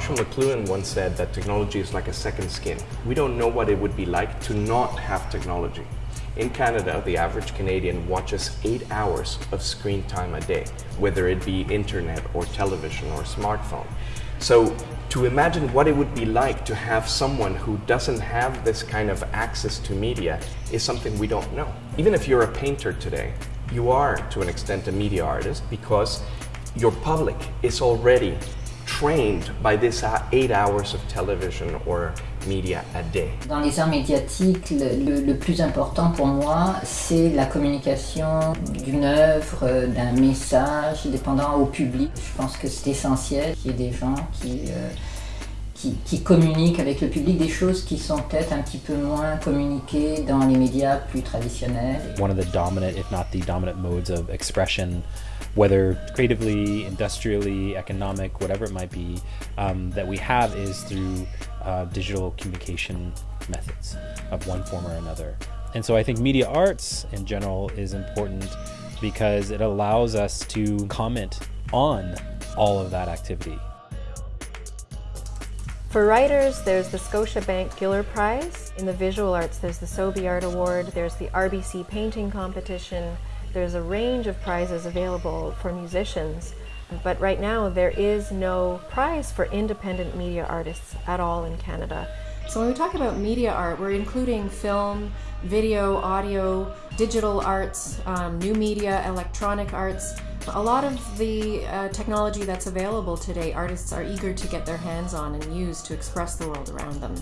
Marshall McLuhan once said that technology is like a second skin. We don't know what it would be like to not have technology. In Canada, the average Canadian watches eight hours of screen time a day, whether it be internet or television or smartphone. So to imagine what it would be like to have someone who doesn't have this kind of access to media is something we don't know. Even if you're a painter today, you are to an extent a media artist because your public is already trained by this eight hours of television or media a day. Dans les arts médiatiques, le, plus important pour moi, c'est la communication d'une œuvre, d'un message, dépendant au public. Je pense que c'est essentiel qu'il y ait des gens qui, euh, qui, qui, avec le public, des choses qui sont peut-être un petit peu moins communiquées dans les médias plus traditionnels. One of the dominant, if not the dominant modes of expression whether creatively, industrially, economic, whatever it might be, um, that we have is through uh, digital communication methods of one form or another. And so I think media arts in general is important because it allows us to comment on all of that activity. For writers, there's the Scotiabank Giller Prize. In the visual arts, there's the Sobey Art Award, there's the RBC Painting Competition, there's a range of prizes available for musicians, but right now there is no prize for independent media artists at all in Canada. So when we talk about media art, we're including film, video, audio, digital arts, um, new media, electronic arts. A lot of the uh, technology that's available today, artists are eager to get their hands on and use to express the world around them.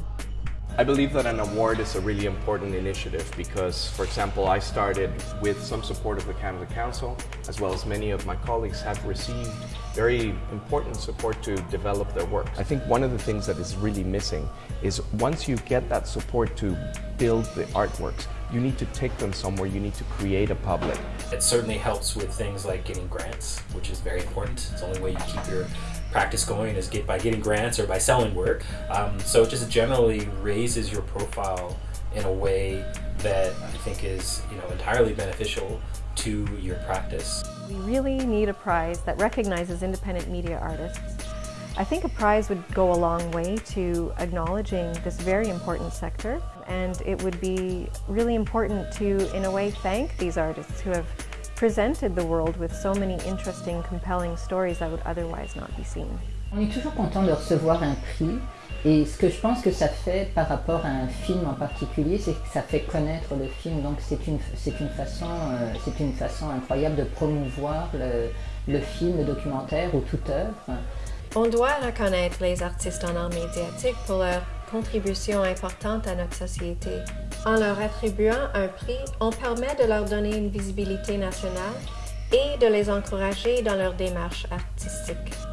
I believe that an award is a really important initiative because, for example, I started with some support of the Canada Council, as well as many of my colleagues have received very important support to develop their work. I think one of the things that is really missing is once you get that support to build the artworks, you need to take them somewhere, you need to create a public. It certainly helps with things like getting grants, which is very important. It's the only way you keep your practice going is get by getting grants or by selling work. Um, so it just generally raises your profile in a way that I think is you know entirely beneficial to your practice. We really need a prize that recognizes independent media artists. I think a prize would go a long way to acknowledging this very important sector and it would be really important to, in a way, thank these artists who have presented the world with so many interesting, compelling stories that would otherwise not be seen. On est toujours content de recevoir un prix et ce que je pense que ça fait par rapport à un film en particulier, c'est que ça fait connaître le film. Donc c'est une, une, façon, euh, c'est une façon incroyable de promouvoir le, le film, le documentaire ou toute œuvre. On doit reconnaître les artistes en art médiatique pour leur contribution importante à notre société. En leur attribuant un prix, on permet de leur donner une visibilité nationale et de les encourager dans leur démarche artistique.